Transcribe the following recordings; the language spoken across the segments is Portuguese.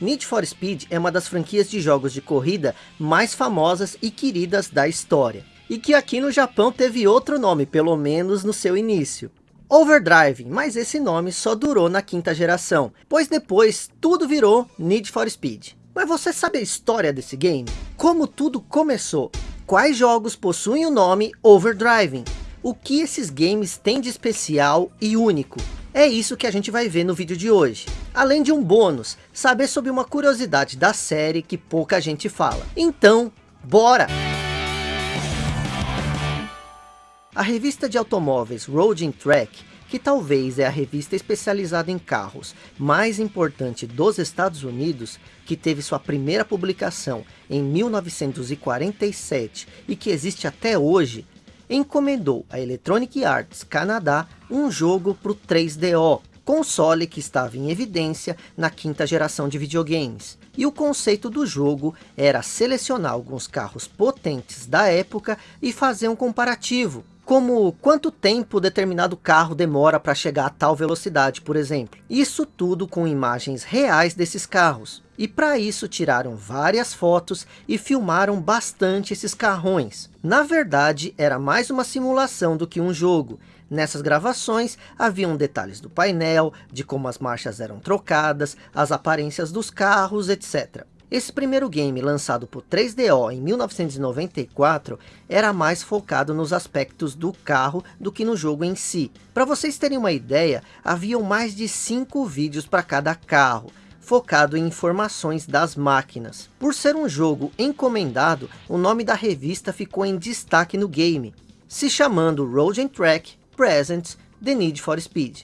Need for Speed é uma das franquias de jogos de corrida mais famosas e queridas da história. E que aqui no Japão teve outro nome, pelo menos no seu início. Overdrive, mas esse nome só durou na quinta geração, pois depois tudo virou Need for Speed. Mas você sabe a história desse game? Como tudo começou? Quais jogos possuem o nome Overdriving? O que esses games têm de especial e único? É isso que a gente vai ver no vídeo de hoje. Além de um bônus, saber sobre uma curiosidade da série que pouca gente fala. Então, bora! A revista de automóveis Road Track, que talvez é a revista especializada em carros mais importante dos Estados Unidos, que teve sua primeira publicação em 1947 e que existe até hoje, encomendou a Electronic Arts Canadá um jogo para o 3DO, console que estava em evidência na quinta geração de videogames. E o conceito do jogo era selecionar alguns carros potentes da época e fazer um comparativo, como quanto tempo determinado carro demora para chegar a tal velocidade, por exemplo. Isso tudo com imagens reais desses carros. E para isso tiraram várias fotos e filmaram bastante esses carrões. Na verdade, era mais uma simulação do que um jogo. Nessas gravações, haviam detalhes do painel, de como as marchas eram trocadas, as aparências dos carros, etc. Esse primeiro game, lançado por 3DO em 1994, era mais focado nos aspectos do carro do que no jogo em si. Para vocês terem uma ideia, haviam mais de 5 vídeos para cada carro, focado em informações das máquinas. Por ser um jogo encomendado, o nome da revista ficou em destaque no game, se chamando Road Track Presents The Need for Speed.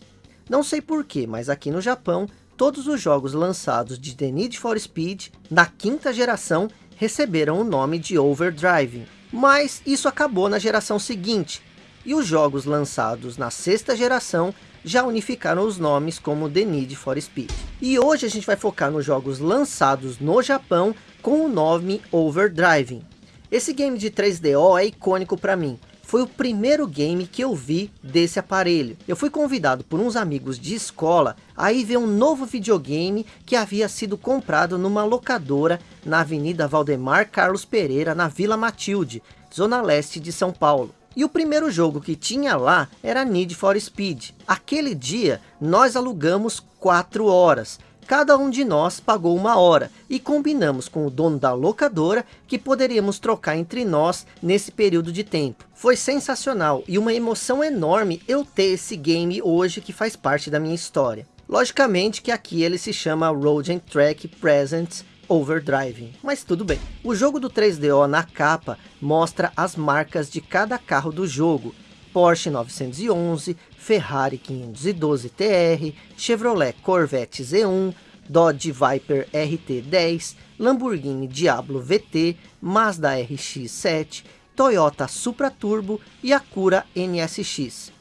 Não sei porquê, mas aqui no Japão todos os jogos lançados de The Need for Speed na quinta geração receberam o nome de Overdrive. Mas isso acabou na geração seguinte, e os jogos lançados na sexta geração já unificaram os nomes como The Need for Speed. E hoje a gente vai focar nos jogos lançados no Japão com o nome Overdrive. Esse game de 3DO é icônico para mim, foi o primeiro game que eu vi desse aparelho. Eu fui convidado por uns amigos de escola a ir ver um novo videogame que havia sido comprado numa locadora na Avenida Valdemar Carlos Pereira, na Vila Matilde, zona leste de São Paulo. E o primeiro jogo que tinha lá era Need for Speed. Aquele dia nós alugamos 4 horas cada um de nós pagou uma hora e combinamos com o dono da locadora que poderíamos trocar entre nós nesse período de tempo. Foi sensacional e uma emoção enorme eu ter esse game hoje que faz parte da minha história. Logicamente que aqui ele se chama Road and Track Presents Overdrive, mas tudo bem. O jogo do 3DO na capa mostra as marcas de cada carro do jogo, Porsche 911, Ferrari 512 TR, Chevrolet Corvette Z1, Dodge Viper RT10, Lamborghini Diablo VT, Mazda RX-7, Toyota Supra Turbo e Acura NSX.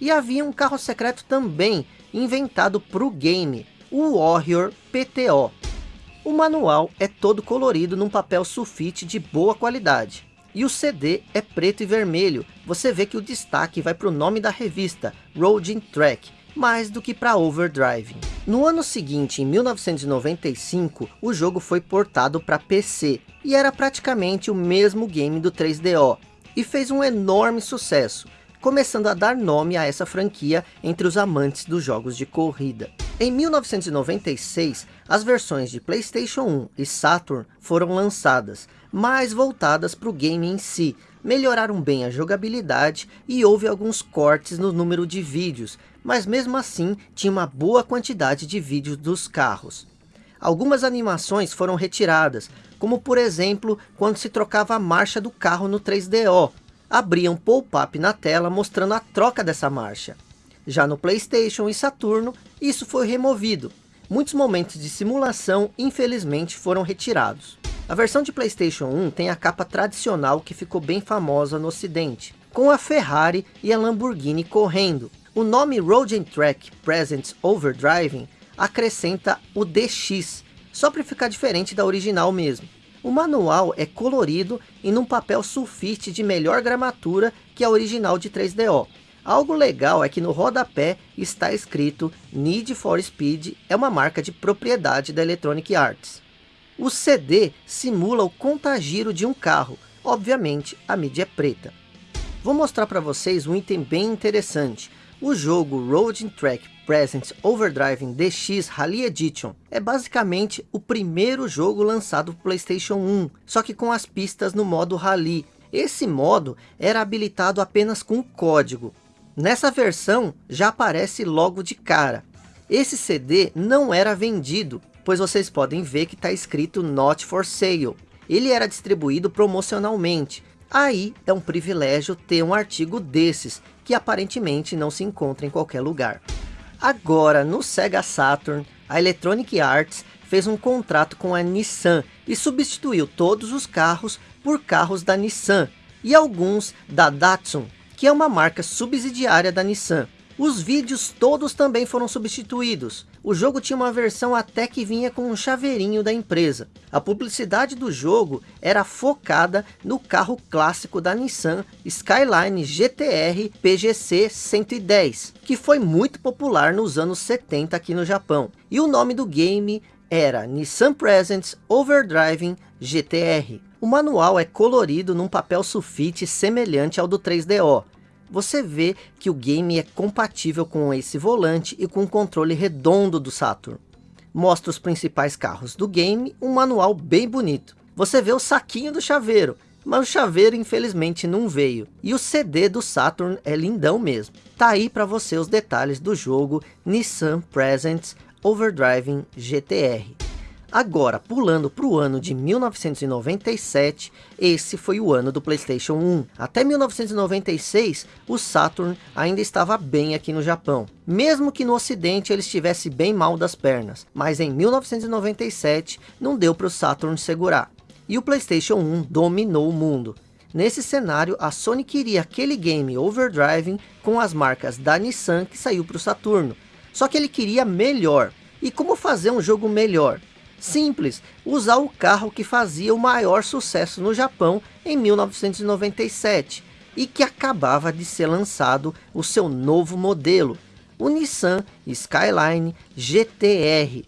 E havia um carro secreto também, inventado para o game, o Warrior PTO. O manual é todo colorido num papel sulfite de boa qualidade. E o CD é preto e vermelho. Você vê que o destaque vai para o nome da revista, Road Track, mais do que para Overdrive. No ano seguinte, em 1995, o jogo foi portado para PC, e era praticamente o mesmo game do 3DO, e fez um enorme sucesso, começando a dar nome a essa franquia entre os amantes dos jogos de corrida. Em 1996, as versões de Playstation 1 e Saturn foram lançadas, mais voltadas para o game em si, melhoraram bem a jogabilidade e houve alguns cortes no número de vídeos, mas mesmo assim tinha uma boa quantidade de vídeos dos carros. Algumas animações foram retiradas, como por exemplo quando se trocava a marcha do carro no 3DO, abria um pop-up na tela mostrando a troca dessa marcha. Já no Playstation e Saturno, isso foi removido. Muitos momentos de simulação, infelizmente, foram retirados. A versão de Playstation 1 tem a capa tradicional que ficou bem famosa no ocidente, com a Ferrari e a Lamborghini correndo. O nome Road Track Presents Overdriving acrescenta o DX, só para ficar diferente da original mesmo. O manual é colorido e num papel sulfite de melhor gramatura que a original de 3DO. Algo legal é que no rodapé está escrito Need for Speed é uma marca de propriedade da Electronic Arts. O CD simula o contagiro de um carro, obviamente a mídia é preta. Vou mostrar para vocês um item bem interessante. O jogo Road Track Presents Overdriving DX Rally Edition é basicamente o primeiro jogo lançado para Playstation 1, só que com as pistas no modo Rally. Esse modo era habilitado apenas com código. Nessa versão já aparece logo de cara. Esse CD não era vendido, pois vocês podem ver que está escrito Not for Sale. Ele era distribuído promocionalmente, Aí é um privilégio ter um artigo desses, que aparentemente não se encontra em qualquer lugar. Agora, no Sega Saturn, a Electronic Arts fez um contrato com a Nissan e substituiu todos os carros por carros da Nissan e alguns da Datsun, que é uma marca subsidiária da Nissan. Os vídeos todos também foram substituídos. O jogo tinha uma versão até que vinha com um chaveirinho da empresa. A publicidade do jogo era focada no carro clássico da Nissan Skyline GTR PGC 110, que foi muito popular nos anos 70 aqui no Japão. E o nome do game era Nissan Presents Overdriving GTR. O manual é colorido num papel sulfite semelhante ao do 3DO você vê que o game é compatível com esse volante e com o controle redondo do Saturn. Mostra os principais carros do game, um manual bem bonito. Você vê o saquinho do chaveiro, mas o chaveiro infelizmente não veio. E o CD do Saturn é lindão mesmo. Tá aí para você os detalhes do jogo Nissan Presents Overdriving GTR. Agora, pulando para o ano de 1997, esse foi o ano do Playstation 1. Até 1996, o Saturn ainda estava bem aqui no Japão. Mesmo que no ocidente ele estivesse bem mal das pernas. Mas em 1997, não deu para o Saturn segurar. E o Playstation 1 dominou o mundo. Nesse cenário, a Sony queria aquele game Overdriving com as marcas da Nissan que saiu para o Saturno. Só que ele queria melhor. E como fazer um jogo melhor? Simples, usar o carro que fazia o maior sucesso no Japão em 1997 e que acabava de ser lançado o seu novo modelo, o Nissan Skyline GTR.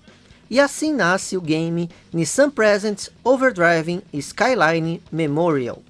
E assim nasce o game Nissan Presents Overdriving Skyline Memorial.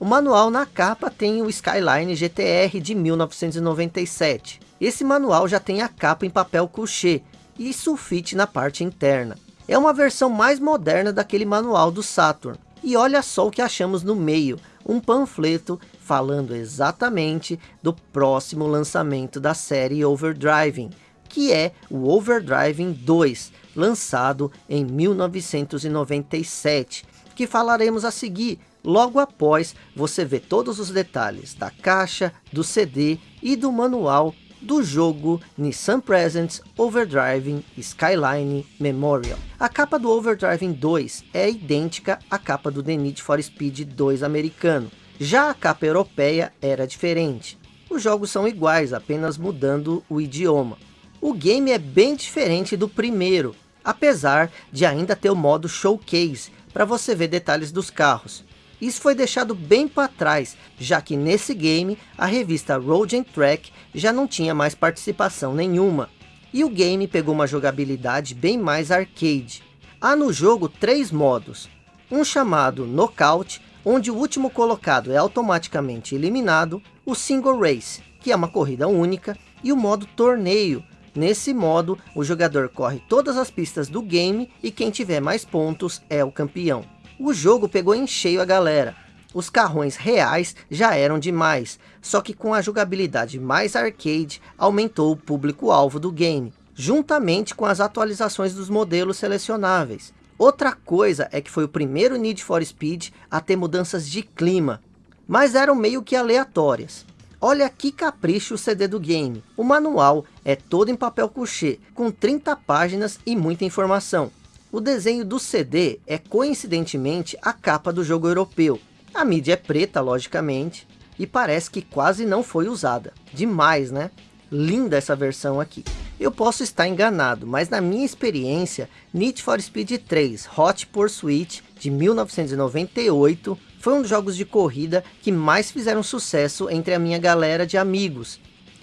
O manual na capa tem o Skyline GTR de 1997. Esse manual já tem a capa em papel couché e sulfite na parte interna. É uma versão mais moderna daquele manual do Saturn. E olha só o que achamos no meio, um panfleto falando exatamente do próximo lançamento da série Overdriving, que é o Overdriving 2, lançado em 1997, que falaremos a seguir, logo após você ver todos os detalhes da caixa, do CD e do manual do jogo Nissan Presents Overdriving Skyline Memorial. A capa do Overdriving 2 é idêntica à capa do The Need for Speed 2 americano. Já a capa europeia era diferente. Os jogos são iguais, apenas mudando o idioma. O game é bem diferente do primeiro, apesar de ainda ter o modo Showcase, para você ver detalhes dos carros. Isso foi deixado bem para trás, já que nesse game a revista Road Track já não tinha mais participação nenhuma. E o game pegou uma jogabilidade bem mais arcade. Há no jogo três modos. Um chamado Knockout, onde o último colocado é automaticamente eliminado. O Single Race, que é uma corrida única. E o modo Torneio. Nesse modo, o jogador corre todas as pistas do game e quem tiver mais pontos é o campeão. O jogo pegou em cheio a galera. Os carrões reais já eram demais, só que com a jogabilidade mais arcade, aumentou o público-alvo do game, juntamente com as atualizações dos modelos selecionáveis. Outra coisa é que foi o primeiro Need for Speed a ter mudanças de clima, mas eram meio que aleatórias. Olha que capricho o CD do game. O manual é todo em papel couché, com 30 páginas e muita informação. O desenho do CD é coincidentemente a capa do jogo europeu. A mídia é preta, logicamente, e parece que quase não foi usada. Demais, né? Linda essa versão aqui. Eu posso estar enganado, mas na minha experiência, Need for Speed 3 Hot Pursuit de 1998 foi um dos jogos de corrida que mais fizeram sucesso entre a minha galera de amigos.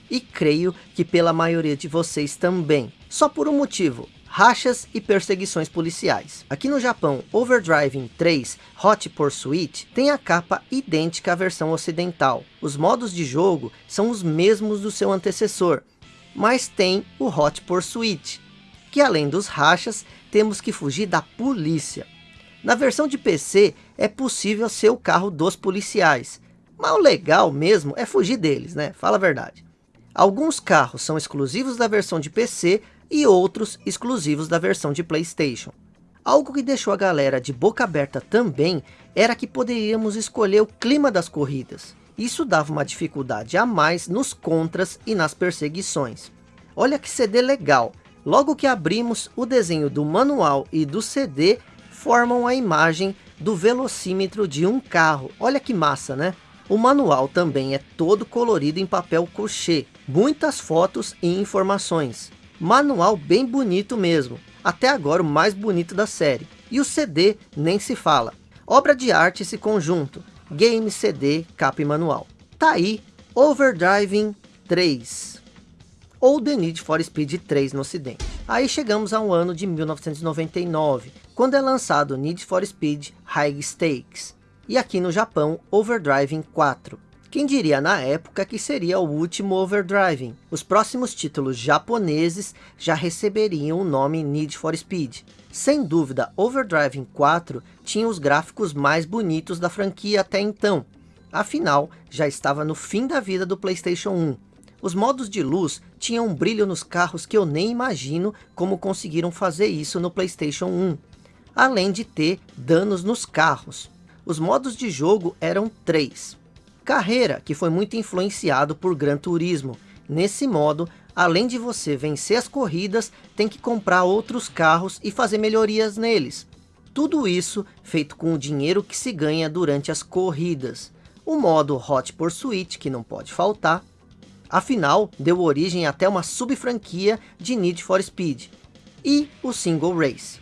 e creio que pela maioria de vocês também. Só por um motivo, rachas e perseguições policiais. Aqui no Japão, Overdriving 3 Hot Pursuit tem a capa idêntica à versão ocidental. Os modos de jogo são os mesmos do seu antecessor, mas tem o Hot Pursuit, que além dos rachas, temos que fugir da polícia. Na versão de PC, é possível ser o carro dos policiais, mas o legal mesmo é fugir deles, né? Fala a verdade. Alguns carros são exclusivos da versão de PC e outros exclusivos da versão de Playstation. Algo que deixou a galera de boca aberta também era que poderíamos escolher o clima das corridas. Isso dava uma dificuldade a mais nos contras e nas perseguições. Olha que CD legal. Logo que abrimos, o desenho do manual e do CD formam a imagem do velocímetro de um carro. Olha que massa, né? O manual também é todo colorido em papel crochê, muitas fotos e informações. Manual bem bonito mesmo, até agora o mais bonito da série. E o CD nem se fala. Obra de arte esse conjunto, game, CD, capa e manual. Tá aí, Overdriving 3, ou The Need for Speed 3 no ocidente. Aí chegamos ao ano de 1999, quando é lançado Need for Speed High Stakes, e aqui no Japão, Overdriving 4. Quem diria na época que seria o último Overdriving? Os próximos títulos japoneses já receberiam o nome Need for Speed. Sem dúvida, Overdriving 4 tinha os gráficos mais bonitos da franquia até então. Afinal, já estava no fim da vida do Playstation 1. Os modos de luz tinham um brilho nos carros que eu nem imagino como conseguiram fazer isso no Playstation 1. Além de ter danos nos carros. Os modos de jogo eram três. Carreira, que foi muito influenciado por Gran Turismo. Nesse modo, além de você vencer as corridas, tem que comprar outros carros e fazer melhorias neles. Tudo isso feito com o dinheiro que se ganha durante as corridas. O modo Hot Pursuit, que não pode faltar. Afinal, deu origem até uma sub-franquia de Need for Speed. E o Single Race.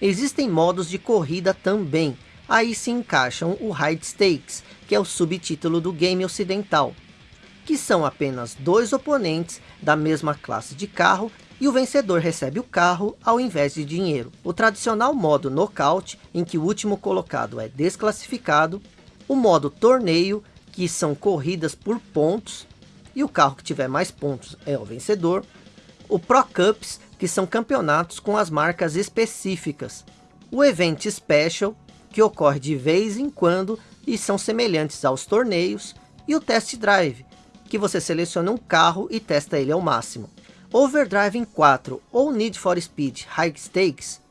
Existem modos de corrida também, aí se encaixam o High Stakes, que é o subtítulo do game ocidental, que são apenas dois oponentes da mesma classe de carro e o vencedor recebe o carro ao invés de dinheiro. O tradicional modo Knockout, em que o último colocado é desclassificado, o modo Torneio, que são corridas por pontos, e o carro que tiver mais pontos é o vencedor, o Pro Cups, que são campeonatos com as marcas específicas, o Event Special, que ocorre de vez em quando e são semelhantes aos torneios, e o Test Drive, que você seleciona um carro e testa ele ao máximo. Overdriving 4 ou Need for Speed High Stakes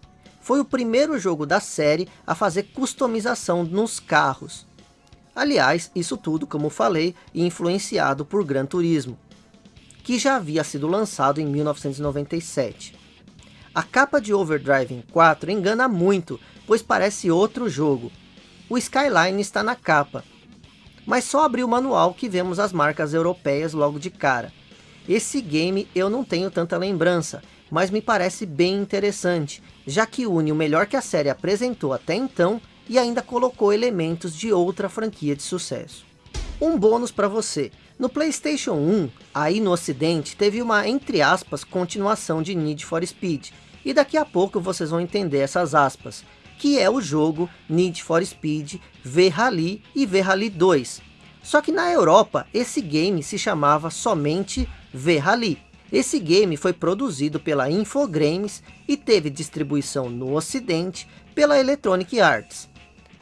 foi o primeiro jogo da série a fazer customização nos carros. Aliás, isso tudo, como falei, influenciado por Gran Turismo, que já havia sido lançado em 1997. A capa de Overdriving 4 engana muito, pois parece outro jogo. O Skyline está na capa, mas só abrir o manual que vemos as marcas europeias logo de cara. Esse game eu não tenho tanta lembrança, mas me parece bem interessante, já que une o melhor que a série apresentou até então e ainda colocou elementos de outra franquia de sucesso. Um bônus para você, no Playstation 1, aí no ocidente, teve uma, entre aspas, continuação de Need for Speed, e daqui a pouco vocês vão entender essas aspas, que é o jogo Need for Speed V-Rally e V-Rally 2. Só que na Europa, esse game se chamava somente V-Rally. Esse game foi produzido pela Infogrames e teve distribuição no ocidente pela Electronic Arts.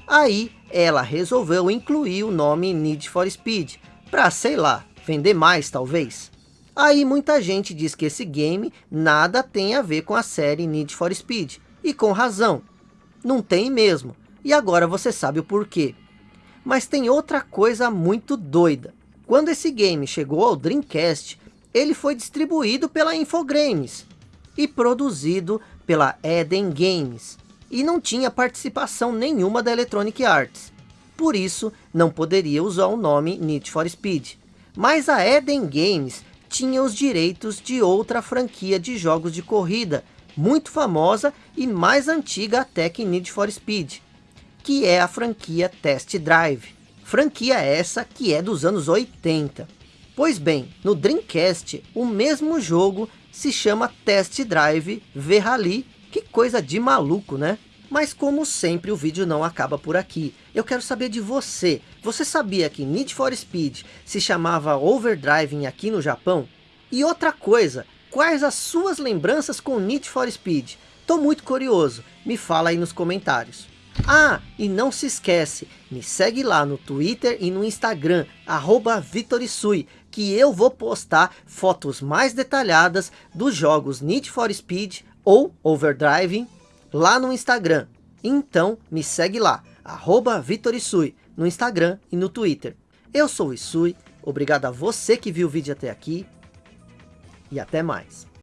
Aí ela resolveu incluir o nome Need for Speed, para sei lá, vender mais talvez. Aí muita gente diz que esse game nada tem a ver com a série Need for Speed, e com razão, não tem mesmo. E agora você sabe o porquê. Mas tem outra coisa muito doida. Quando esse game chegou ao Dreamcast, ele foi distribuído pela Infogrames e produzido pela Eden Games. E não tinha participação nenhuma da Electronic Arts. Por isso, não poderia usar o nome Need for Speed. Mas a Eden Games tinha os direitos de outra franquia de jogos de corrida, muito famosa e mais antiga até que Need for Speed, que é a franquia Test Drive. Franquia essa que é dos anos 80. Pois bem, no Dreamcast, o mesmo jogo se chama Test Drive V-Rally. Que coisa de maluco, né? Mas como sempre o vídeo não acaba por aqui. Eu quero saber de você. Você sabia que Need for Speed se chamava Overdriving aqui no Japão? E outra coisa, quais as suas lembranças com Need for Speed? Tô muito curioso, me fala aí nos comentários. Ah, e não se esquece, me segue lá no Twitter e no Instagram, arroba Vitorisui, que eu vou postar fotos mais detalhadas dos jogos Need for Speed ou Overdriving lá no Instagram. Então me segue lá, arroba Vitorisui, no Instagram e no Twitter. Eu sou o Isui, obrigado a você que viu o vídeo até aqui e até mais.